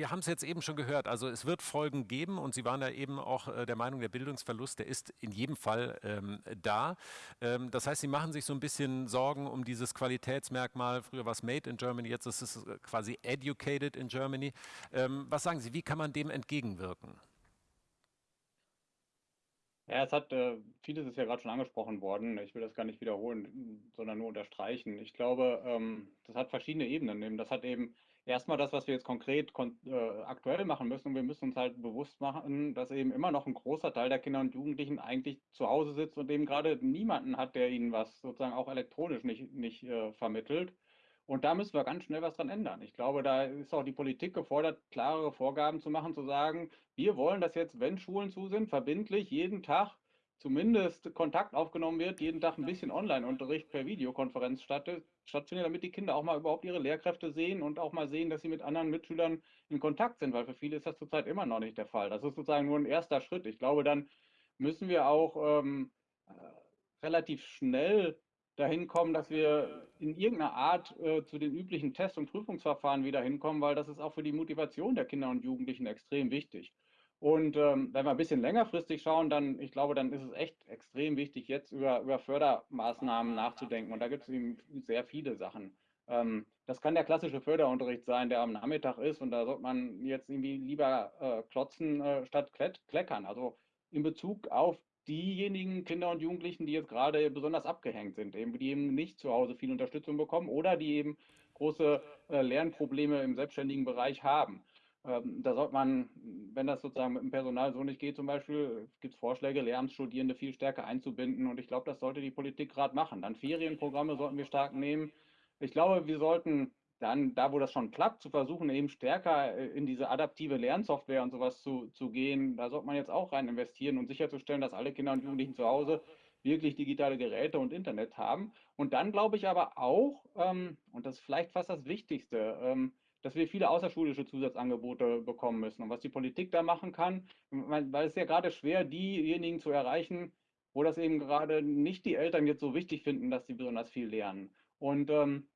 wir haben es jetzt eben schon gehört, also es wird Folgen geben und Sie waren ja eben auch äh, der Meinung, der Bildungsverlust, der ist in jedem Fall ähm, da. Ähm, das heißt, Sie machen sich so ein bisschen Sorgen um dieses Qualitätsmerkmal. Früher war es Made in Germany, jetzt ist es äh, quasi Educated in Germany. Ähm, was sagen Sie, wie kann man dem entgegenwirken? Ja, es hat, äh, vieles ist ja gerade schon angesprochen worden. Ich will das gar nicht wiederholen, sondern nur unterstreichen. Ich glaube, ähm, das hat verschiedene Ebenen. Das hat eben erstmal das, was wir jetzt konkret kon äh, aktuell machen müssen. Und wir müssen uns halt bewusst machen, dass eben immer noch ein großer Teil der Kinder und Jugendlichen eigentlich zu Hause sitzt und eben gerade niemanden hat, der ihnen was sozusagen auch elektronisch nicht, nicht äh, vermittelt. Und da müssen wir ganz schnell was dran ändern. Ich glaube, da ist auch die Politik gefordert, klarere Vorgaben zu machen, zu sagen, wir wollen, dass jetzt, wenn Schulen zu sind, verbindlich jeden Tag zumindest Kontakt aufgenommen wird, jeden Tag ein bisschen Online-Unterricht per Videokonferenz stattfindet, damit die Kinder auch mal überhaupt ihre Lehrkräfte sehen und auch mal sehen, dass sie mit anderen Mitschülern in Kontakt sind, weil für viele ist das zurzeit immer noch nicht der Fall. Das ist sozusagen nur ein erster Schritt. Ich glaube, dann müssen wir auch ähm, äh, relativ schnell dahin kommen, dass wir in irgendeiner Art äh, zu den üblichen Test- und Prüfungsverfahren wieder hinkommen, weil das ist auch für die Motivation der Kinder und Jugendlichen extrem wichtig. Und ähm, wenn wir ein bisschen längerfristig schauen, dann, ich glaube, dann ist es echt extrem wichtig, jetzt über, über Fördermaßnahmen nachzudenken. Und da gibt es eben sehr viele Sachen. Ähm, das kann der klassische Förderunterricht sein, der am Nachmittag ist. Und da sollte man jetzt irgendwie lieber äh, klotzen äh, statt kleckern. Also in Bezug auf diejenigen Kinder und Jugendlichen, die jetzt gerade besonders abgehängt sind, eben, die eben nicht zu Hause viel Unterstützung bekommen oder die eben große äh, Lernprobleme im selbstständigen Bereich haben. Ähm, da sollte man, wenn das sozusagen mit dem Personal so nicht geht, zum Beispiel, gibt es Vorschläge, Lehramtsstudierende viel stärker einzubinden und ich glaube, das sollte die Politik gerade machen. Dann Ferienprogramme sollten wir stark nehmen. Ich glaube, wir sollten dann, da wo das schon klappt, zu versuchen, eben stärker äh, in diese adaptive Lernsoftware und sowas zu, zu gehen. Da sollte man jetzt auch rein investieren und sicherzustellen, dass alle Kinder und Jugendlichen zu Hause wirklich digitale Geräte und Internet haben. Und dann glaube ich aber auch, ähm, und das ist vielleicht fast das Wichtigste, ähm, dass wir viele außerschulische Zusatzangebote bekommen müssen. Und was die Politik da machen kann, weil es ja gerade schwer, diejenigen zu erreichen, wo das eben gerade nicht die Eltern jetzt so wichtig finden, dass sie besonders viel lernen. Und ähm,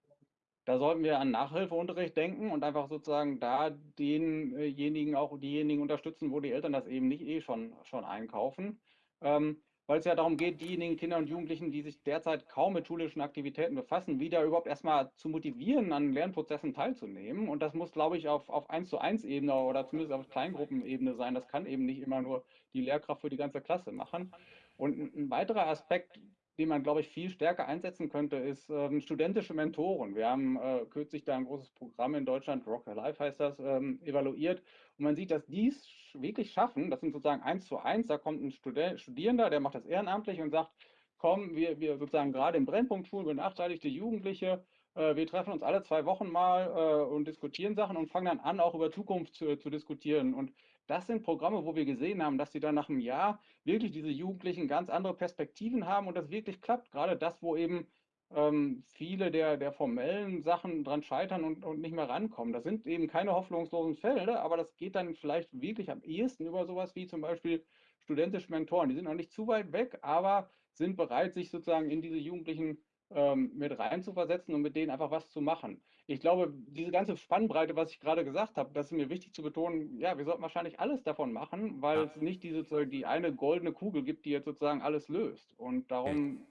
da sollten wir an Nachhilfeunterricht denken und einfach sozusagen da denjenigen auch diejenigen unterstützen, wo die Eltern das eben nicht eh schon, schon einkaufen. Ähm, weil es ja darum geht, diejenigen Kinder und Jugendlichen, die sich derzeit kaum mit schulischen Aktivitäten befassen, wieder überhaupt erstmal zu motivieren, an Lernprozessen teilzunehmen. Und das muss, glaube ich, auf, auf 1 zu 1 Ebene oder zumindest auf Kleingruppenebene sein. Das kann eben nicht immer nur die Lehrkraft für die ganze Klasse machen. Und ein weiterer Aspekt, den man, glaube ich, viel stärker einsetzen könnte, ist ähm, studentische Mentoren. Wir haben äh, kürzlich da ein großes Programm in Deutschland, Rock Life heißt das, ähm, evaluiert. Und man sieht, dass die es wirklich schaffen. Das sind sozusagen eins zu eins. Da kommt ein Studi Studierender, der macht das ehrenamtlich und sagt, komm, wir, wir sozusagen gerade im Brennpunktschulen, benachteiligte Jugendliche, äh, wir treffen uns alle zwei Wochen mal äh, und diskutieren Sachen und fangen dann an, auch über Zukunft zu, zu diskutieren. Und das sind Programme, wo wir gesehen haben, dass sie dann nach einem Jahr wirklich diese Jugendlichen ganz andere Perspektiven haben und das wirklich klappt. Gerade das, wo eben ähm, viele der, der formellen Sachen dran scheitern und, und nicht mehr rankommen. Das sind eben keine hoffnungslosen Fälle, aber das geht dann vielleicht wirklich am ehesten über sowas wie zum Beispiel studentische Mentoren. Die sind noch nicht zu weit weg, aber sind bereit, sich sozusagen in diese Jugendlichen ähm, mit reinzuversetzen und mit denen einfach was zu machen. Ich glaube, diese ganze Spannbreite, was ich gerade gesagt habe, das ist mir wichtig zu betonen, ja, wir sollten wahrscheinlich alles davon machen, weil ja. es nicht diese, die eine goldene Kugel gibt, die jetzt sozusagen alles löst. Und darum,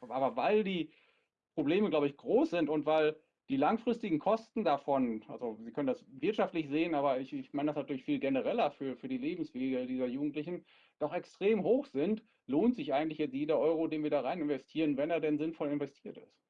okay. aber weil die Probleme, glaube ich, groß sind und weil die langfristigen Kosten davon, also Sie können das wirtschaftlich sehen, aber ich, ich meine das natürlich viel genereller für, für die Lebenswege dieser Jugendlichen, doch extrem hoch sind, lohnt sich eigentlich jeder Euro, den wir da rein investieren, wenn er denn sinnvoll investiert ist.